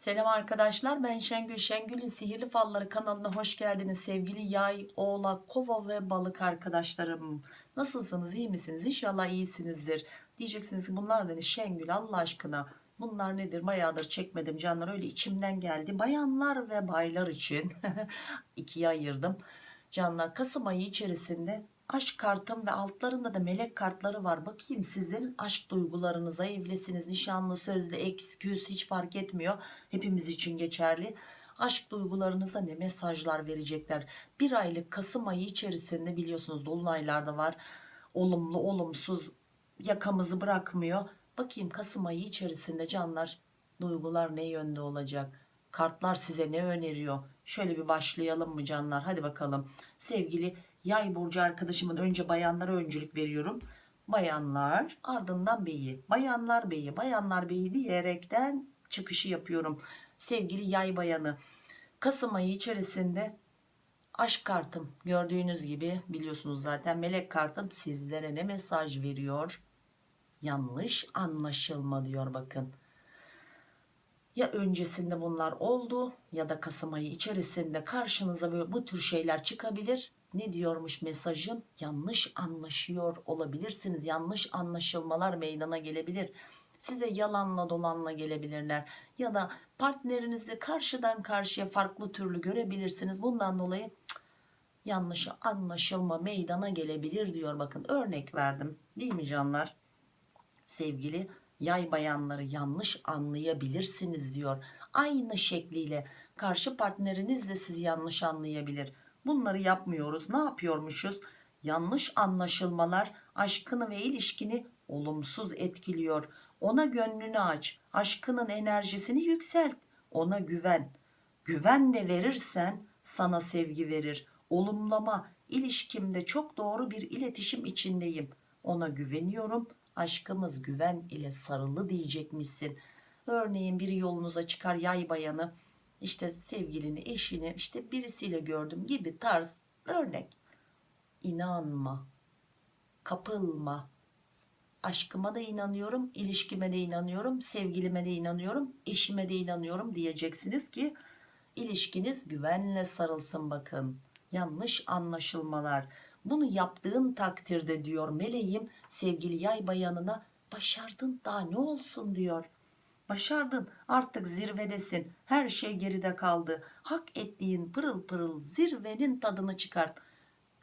Selam arkadaşlar ben Şengül Şengül'ün Sihirli Falları kanalına hoş geldiniz sevgili yay, oğlak, kova ve balık arkadaşlarım. Nasılsınız iyi misiniz İnşallah iyisinizdir. Diyeceksiniz ki bunlar ne Şengül Allah aşkına bunlar nedir bayağıdır çekmedim canlar öyle içimden geldi. Bayanlar ve baylar için ikiye ayırdım. Canlar Kasım ayı içerisinde aşk kartım ve altlarında da melek kartları var. Bakayım sizin aşk duygularınıza evlisiniz, nişanlı, sözlü, eksküs hiç fark etmiyor. Hepimiz için geçerli. Aşk duygularınıza ne mesajlar verecekler? Bir aylık Kasım ayı içerisinde biliyorsunuz dolunaylarda var. Olumlu, olumsuz yakamızı bırakmıyor. Bakayım Kasım ayı içerisinde canlar duygular ne yönde olacak? Kartlar size ne öneriyor? Şöyle bir başlayalım mı canlar? Hadi bakalım. Sevgili yay burcu arkadaşımın önce bayanlara öncülük veriyorum. Bayanlar ardından beyi. Bayanlar beyi, bayanlar beyi diyerekten çıkışı yapıyorum. Sevgili yay bayanı. Kasım ayı içerisinde aşk kartım gördüğünüz gibi biliyorsunuz zaten melek kartım sizlere ne mesaj veriyor? Yanlış anlaşılma diyor bakın ya öncesinde bunlar oldu ya da Kasım ayı içerisinde karşınıza böyle bu tür şeyler çıkabilir. Ne diyormuş mesajım? Yanlış anlaşıyor olabilirsiniz. Yanlış anlaşılmalar meydana gelebilir. Size yalanla dolanla gelebilirler. Ya da partnerinizi karşıdan karşıya farklı türlü görebilirsiniz. Bundan dolayı cık, yanlış anlaşılma meydana gelebilir diyor. Bakın örnek verdim. Değil mi canlar? Sevgili yay bayanları yanlış anlayabilirsiniz diyor. Aynı şekliyle karşı partneriniz de sizi yanlış anlayabilir. Bunları yapmıyoruz. Ne yapıyormuşuz? Yanlış anlaşılmalar aşkını ve ilişkini olumsuz etkiliyor. Ona gönlünü aç. Aşkının enerjisini yükselt. Ona güven. Güven de verirsen sana sevgi verir. Olumlama. İlişkimde çok doğru bir iletişim içindeyim. Ona güveniyorum aşkımız güven ile sarılı diyecekmişsin. Örneğin biri yolunuza çıkar yay bayanı işte sevgilini eşini işte birisiyle gördüm gibi tarz örnek. İnanma kapılma aşkıma da inanıyorum ilişkime de inanıyorum sevgilime de inanıyorum eşime de inanıyorum diyeceksiniz ki ilişkiniz güvenle sarılsın bakın yanlış anlaşılmalar bunu yaptığın takdirde diyor meleğim sevgili yay bayanına başardın daha ne olsun diyor. Başardın artık zirvedesin her şey geride kaldı. Hak ettiğin pırıl pırıl zirvenin tadını çıkart.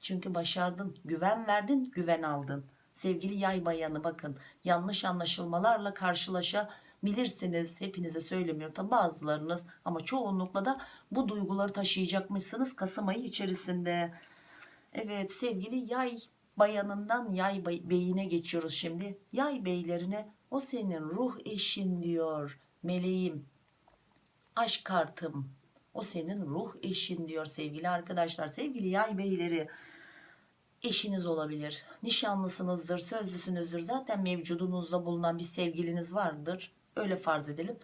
Çünkü başardın güven verdin güven aldın. Sevgili yay bayanı bakın yanlış anlaşılmalarla karşılaşabilirsiniz. Hepinize söylemiyorum tabi bazılarınız ama çoğunlukla da bu duyguları taşıyacakmışsınız Kasım ayı içerisinde. Evet sevgili yay bayanından yay beyine geçiyoruz şimdi. Yay beylerine o senin ruh eşin diyor meleğim. Aşk kartım o senin ruh eşin diyor sevgili arkadaşlar. Sevgili yay beyleri eşiniz olabilir. Nişanlısınızdır, sözlüsünüzdür. Zaten mevcudunuzda bulunan bir sevgiliniz vardır. Öyle farz edelim.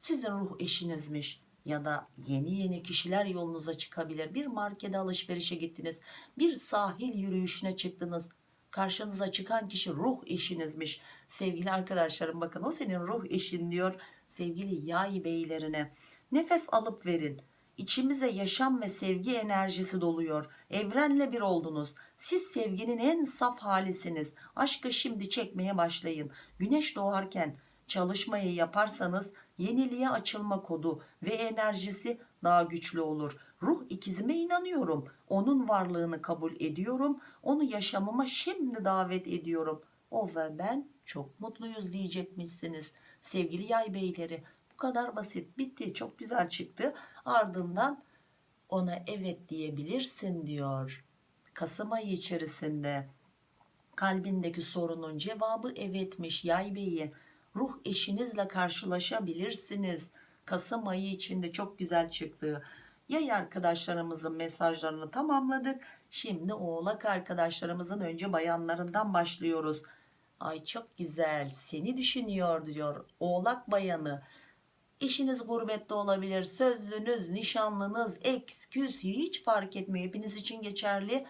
Sizin ruh eşinizmiş ya da yeni yeni kişiler yolunuza çıkabilir. Bir markete alışverişe gittiniz. Bir sahil yürüyüşüne çıktınız. Karşınıza çıkan kişi ruh eşinizmiş. Sevgili arkadaşlarım bakın o senin ruh eşin diyor. Sevgili yay beylerine nefes alıp verin. İçimize yaşam ve sevgi enerjisi doluyor. Evrenle bir oldunuz. Siz sevginin en saf halisiniz. Aşkı şimdi çekmeye başlayın. Güneş doğarken çalışmayı yaparsanız yeniliğe açılma kodu ve enerjisi daha güçlü olur. Ruh ikizime inanıyorum. Onun varlığını kabul ediyorum. Onu yaşamıma şimdi davet ediyorum. O ve ben çok mutluyuz diyecekmişsiniz. Sevgili yay beyleri bu kadar basit bitti çok güzel çıktı. Ardından ona evet diyebilirsin diyor. Kasım ayı içerisinde kalbindeki sorunun cevabı evetmiş yay beyi ruh eşinizle karşılaşabilirsiniz. Kasım ayı içinde çok güzel çıktı. Yay arkadaşlarımızın mesajlarını tamamladık. Şimdi oğlak arkadaşlarımızın önce bayanlarından başlıyoruz. Ay çok güzel seni düşünüyor diyor oğlak bayanı. Eşiniz gurbette olabilir, sözlünüz, nişanlınız, eksküs hiç fark etmiyor. Hepiniz için geçerli.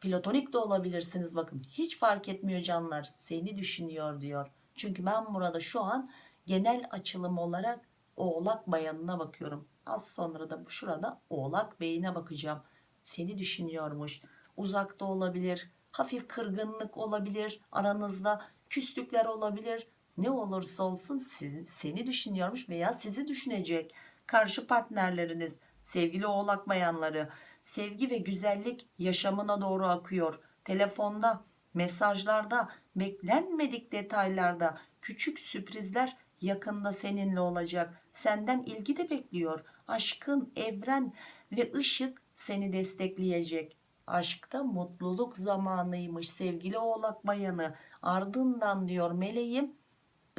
Platonik de olabilirsiniz bakın. Hiç fark etmiyor canlar. Seni düşünüyor diyor. Çünkü ben burada şu an genel açılım olarak Oğlak bayanına bakıyorum. Az sonra da şurada oğlak beyine bakacağım. Seni düşünüyormuş. Uzakta olabilir. Hafif kırgınlık olabilir aranızda. Küslükler olabilir. Ne olursa olsun siz, seni düşünüyormuş veya sizi düşünecek. Karşı partnerleriniz, sevgili oğlak bayanları, sevgi ve güzellik yaşamına doğru akıyor. Telefonda, mesajlarda, beklenmedik detaylarda küçük sürprizler yakında seninle olacak. Senden ilgi de bekliyor. Aşkın, evren ve ışık seni destekleyecek. Aşkta mutluluk zamanıymış sevgili oğlak bayanı. Ardından diyor meleğim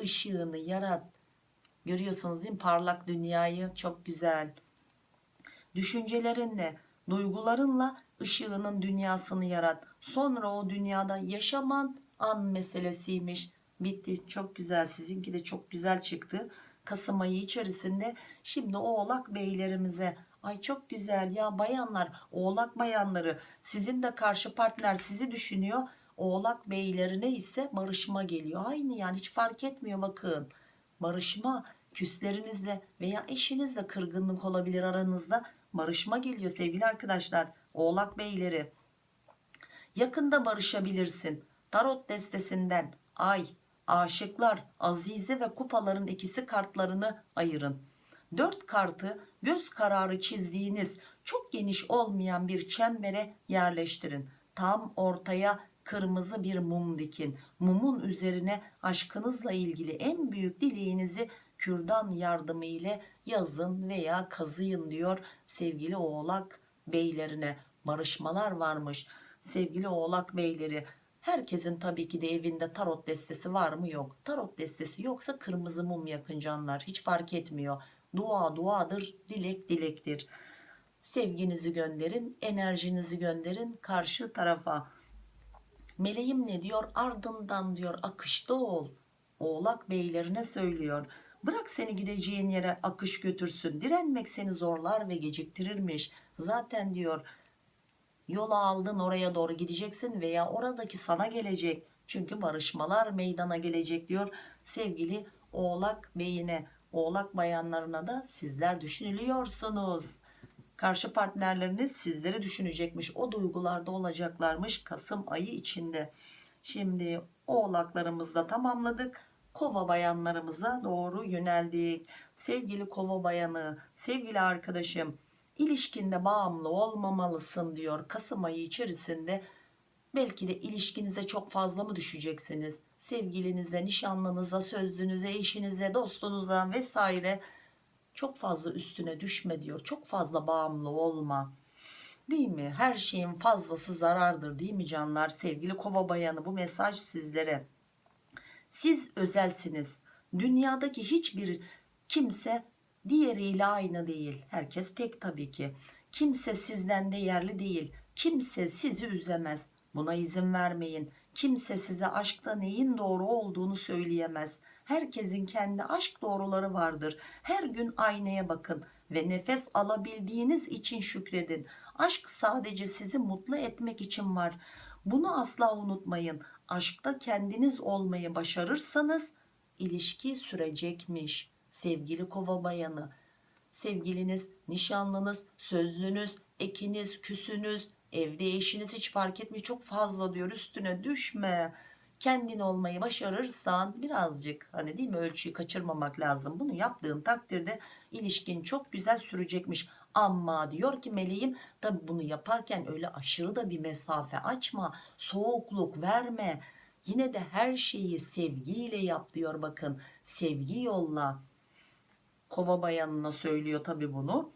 ışığını yarat. Görüyorsunuz değil mi parlak dünyayı çok güzel. Düşüncelerinle, duygularınla ışığının dünyasını yarat. Sonra o dünyada yaşaman an meselesiymiş. Bitti çok güzel sizinki de çok güzel çıktı. Kasım ayı içerisinde şimdi oğlak beylerimize ay çok güzel ya bayanlar oğlak bayanları sizin de karşı partner sizi düşünüyor oğlak beylerine ise barışma geliyor. Aynı yani hiç fark etmiyor bakın. Barışma küslerinizle veya eşinizle kırgınlık olabilir aranızda barışma geliyor sevgili arkadaşlar oğlak beyleri. Yakında barışabilirsin tarot destesinden. Ay aşıklar azize ve kupaların ikisi kartlarını ayırın. Dört kartı göz kararı çizdiğiniz çok geniş olmayan bir çembere yerleştirin. Tam ortaya kırmızı bir mum dikin. Mumun üzerine aşkınızla ilgili en büyük dileğinizi kürdan yardımı ile yazın veya kazıyın diyor sevgili oğlak beylerine. Barışmalar varmış sevgili oğlak beyleri herkesin tabii ki de evinde tarot destesi var mı? Yok. Tarot destesi yoksa kırmızı mum yakın canlar. Hiç fark etmiyor. Dua duadır dilek dilektir. Sevginizi gönderin enerjinizi gönderin karşı tarafa. Meleğim ne diyor? Ardından diyor akışta ol. Oğlak beylerine söylüyor. Bırak seni gideceğin yere akış götürsün. Direnmek seni zorlar ve geciktirirmiş. Zaten diyor yola aldın oraya doğru gideceksin veya oradaki sana gelecek. Çünkü barışmalar meydana gelecek diyor sevgili oğlak beyine. Oğlak bayanlarına da sizler düşünülüyorsunuz. Karşı partnerleriniz sizleri düşünecekmiş. O duygularda olacaklarmış Kasım ayı içinde. Şimdi oğlaklarımızı da tamamladık. Kova bayanlarımıza doğru yöneldik. Sevgili kova bayanı sevgili arkadaşım ilişkinde bağımlı olmamalısın diyor. Kasım ayı içerisinde belki de ilişkinize çok fazla mı düşeceksiniz? Sevgilinize nişanlınıza sözlünüze eşinize dostunuza vesaire çok fazla üstüne düşme diyor. Çok fazla bağımlı olma değil mi? Her şeyin fazlası zarardır değil mi canlar? Sevgili kova bayanı bu mesaj sizlere. Siz özelsiniz. Dünyadaki hiçbir kimse diğeriyle aynı değil. Herkes tek tabii ki. Kimse sizden değerli değil. Kimse sizi üzemez. Buna izin vermeyin. Kimse size aşkta neyin doğru olduğunu söyleyemez. Herkesin kendi aşk doğruları vardır. Her gün aynaya bakın ve nefes alabildiğiniz için şükredin. Aşk sadece sizi mutlu etmek için var. Bunu asla unutmayın. Aşkta kendiniz olmayı başarırsanız ilişki sürecekmiş sevgili kova bayanı sevgiliniz nişanlınız sözlünüz ekiniz küsünüz evde eşiniz hiç fark etmiyor. Çok fazla diyor üstüne düşme. Kendin olmayı başarırsan birazcık hani değil mi ölçüyü kaçırmamak lazım. Bunu yaptığın takdirde ilişkin çok güzel sürecekmiş. Ama diyor ki meleğim tabi bunu yaparken öyle aşırı da bir mesafe açma soğukluk verme. Yine de her şeyi sevgiyle yap diyor bakın. Sevgi yolla kova bayanına söylüyor tabi bunu.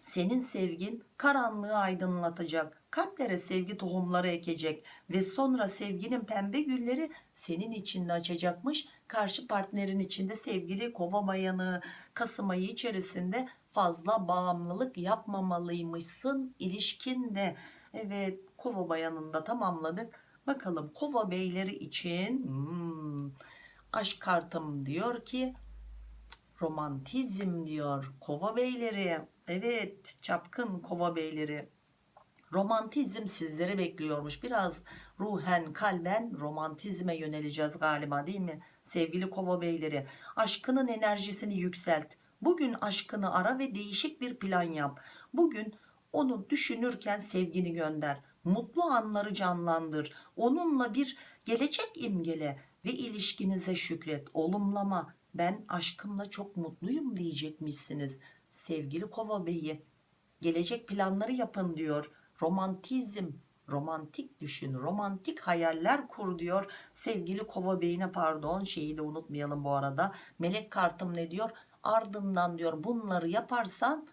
Senin sevgin karanlığı aydınlatacak kalplere sevgi tohumları ekecek ve sonra sevginin pembe gülleri senin içinde açacakmış. Karşı partnerin içinde sevgili kova bayanı Kasım ayı içerisinde fazla bağımlılık yapmamalıymışsın ilişkinde evet kova bayanında tamamladık. Bakalım kova beyleri için hmm, aşk kartım diyor ki romantizm diyor kova beyleri evet çapkın kova beyleri romantizm sizleri bekliyormuş biraz ruhen kalben romantizme yöneleceğiz galiba değil mi sevgili kova beyleri aşkının enerjisini yükselt Bugün aşkını ara ve değişik bir plan yap. Bugün onu düşünürken sevgini gönder. Mutlu anları canlandır. Onunla bir gelecek imgele ve ilişkinize şükret. Olumlama. Ben aşkımla çok mutluyum diyecekmişsiniz. Sevgili kova beyi gelecek planları yapın diyor. Romantizm, romantik düşün, romantik hayaller kur diyor. Sevgili kova beyine pardon şeyi de unutmayalım bu arada. Melek kartım ne diyor? Ardından diyor bunları yaparsan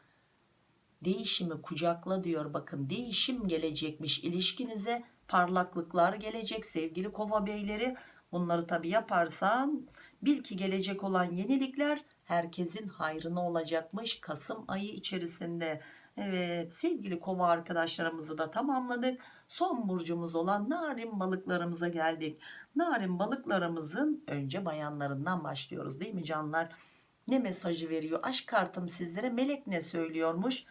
değişimi kucakla diyor bakın değişim gelecekmiş ilişkinize parlaklıklar gelecek sevgili kova beyleri bunları tabi yaparsan bil ki gelecek olan yenilikler herkesin hayrına olacakmış Kasım ayı içerisinde. Evet sevgili kova arkadaşlarımızı da tamamladık. Son burcumuz olan narin balıklarımıza geldik. Narin balıklarımızın önce bayanlarından başlıyoruz değil mi canlar? Ne mesajı veriyor? Aşk kartım sizlere melek ne söylüyormuş?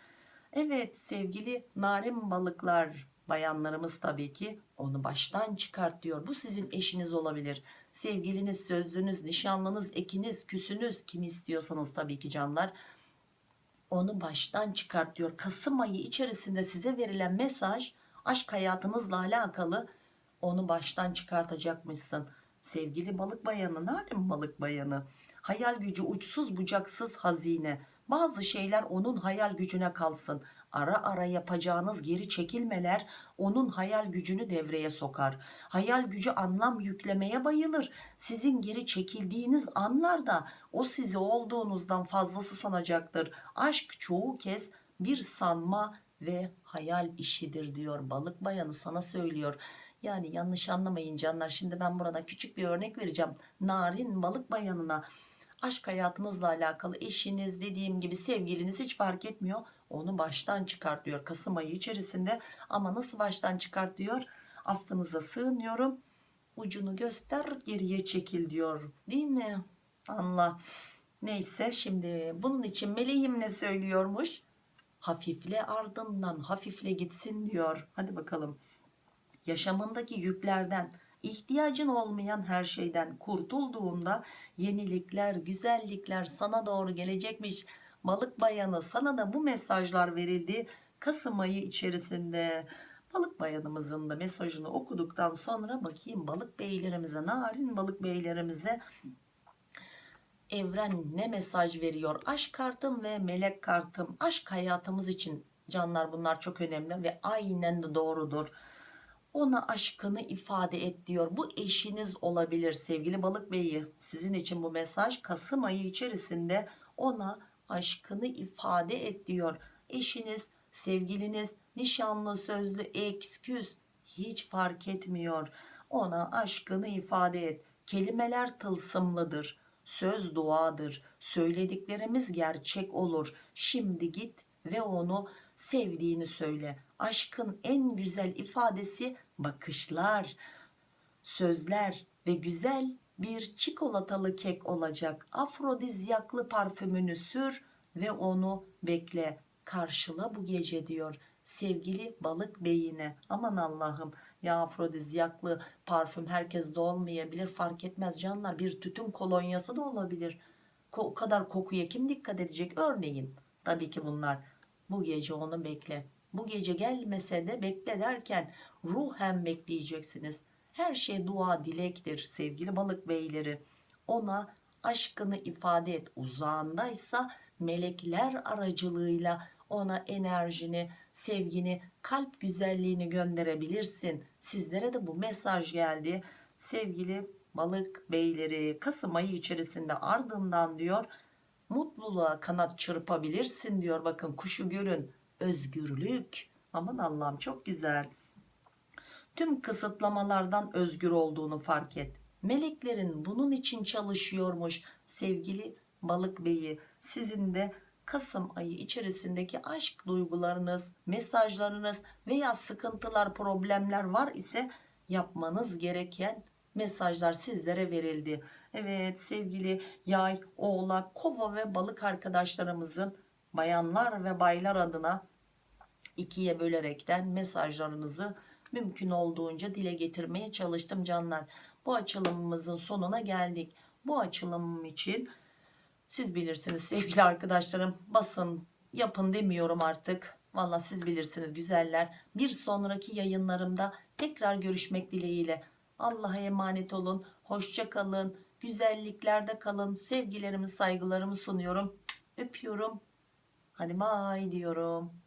Evet sevgili narin balıklar bayanlarımız tabii ki onu baştan çıkart diyor. Bu sizin eşiniz olabilir. Sevgiliniz, sözlünüz, nişanlınız, ekiniz, küsünüz kim istiyorsanız tabii ki canlar. Onu baştan çıkart diyor. Kasım ayı içerisinde size verilen mesaj aşk hayatınızla alakalı onu baştan çıkartacakmışsın. Sevgili balık bayanı, narin balık bayanı. Hayal gücü uçsuz bucaksız hazine. Bazı şeyler onun hayal gücüne kalsın. Ara ara yapacağınız geri çekilmeler onun hayal gücünü devreye sokar. Hayal gücü anlam yüklemeye bayılır. Sizin geri çekildiğiniz anlarda o sizi olduğunuzdan fazlası sanacaktır. Aşk çoğu kez bir sanma ve hayal işidir diyor. Balık bayanı sana söylüyor. Yani yanlış anlamayın canlar. Şimdi ben burada küçük bir örnek vereceğim. Narin balık bayanına aşk hayatınızla alakalı eşiniz dediğim gibi sevgiliniz hiç fark etmiyor. Onu baştan çıkart diyor Kasım ayı içerisinde. Ama nasıl baştan çıkart diyor affınıza sığınıyorum. Ucunu göster geriye çekil diyor. Değil mi? Anla neyse şimdi bunun için meleğim ne söylüyormuş? Hafifle ardından hafifle gitsin diyor. Hadi bakalım. Yaşamındaki yüklerden ihtiyacın olmayan her şeyden kurtulduğunda yenilikler güzellikler sana doğru gelecekmiş. Balık bayanı sana da bu mesajlar verildi Kasım ayı içerisinde. Balık bayanımızın da mesajını okuduktan sonra bakayım balık beylerimize narin balık beylerimize evren ne mesaj veriyor? Aşk kartım ve melek kartım aşk hayatımız için canlar bunlar çok önemli ve aynen de doğrudur ona aşkını ifade et diyor. Bu eşiniz olabilir sevgili balık beyi. Sizin için bu mesaj Kasım ayı içerisinde ona aşkını ifade et diyor. Eşiniz sevgiliniz nişanlı sözlü eksküs hiç fark etmiyor. Ona aşkını ifade et. Kelimeler tılsımlıdır söz duadır söylediklerimiz gerçek olur. Şimdi git ve onu sevdiğini söyle aşkın en güzel ifadesi bakışlar sözler ve güzel bir çikolatalı kek olacak. Afrodizyaklı parfümünü sür ve onu bekle. Karşıla bu gece diyor sevgili balık beyine. Aman Allah'ım ya afrodizyaklı parfüm herkeste olmayabilir fark etmez canlar. Bir tütün kolonyası da olabilir. O kadar kokuya kim dikkat edecek? Örneğin tabii ki bunlar. Bu gece onu bekle bu gece gelmese de bekle derken ruhen bekleyeceksiniz. Her şey dua dilektir sevgili balık beyleri. Ona aşkını ifade et. Uzağındaysa melekler aracılığıyla ona enerjini sevgini kalp güzelliğini gönderebilirsin. Sizlere de bu mesaj geldi. Sevgili balık beyleri Kasım ayı içerisinde ardından diyor mutluluğa kanat çırpabilirsin diyor. Bakın kuşu görün özgürlük. Aman Allah'ım çok güzel. Tüm kısıtlamalardan özgür olduğunu fark et. Meleklerin bunun için çalışıyormuş sevgili balık beyi. Sizin de Kasım ayı içerisindeki aşk duygularınız mesajlarınız veya sıkıntılar problemler var ise yapmanız gereken mesajlar sizlere verildi. Evet sevgili yay oğlak kova ve balık arkadaşlarımızın bayanlar ve baylar adına ikiye bölerekten mesajlarınızı mümkün olduğunca dile getirmeye çalıştım canlar. Bu açılımımızın sonuna geldik. Bu açılımım için Siz bilirsiniz sevgili arkadaşlarım. Basın yapın demiyorum artık. Valla siz bilirsiniz güzeller. Bir sonraki yayınlarımda tekrar görüşmek dileğiyle. Allah'a emanet olun. Hoşça kalın. Güzelliklerde kalın. Sevgilerimi saygılarımı sunuyorum. Öpüyorum. Hadi bay diyorum.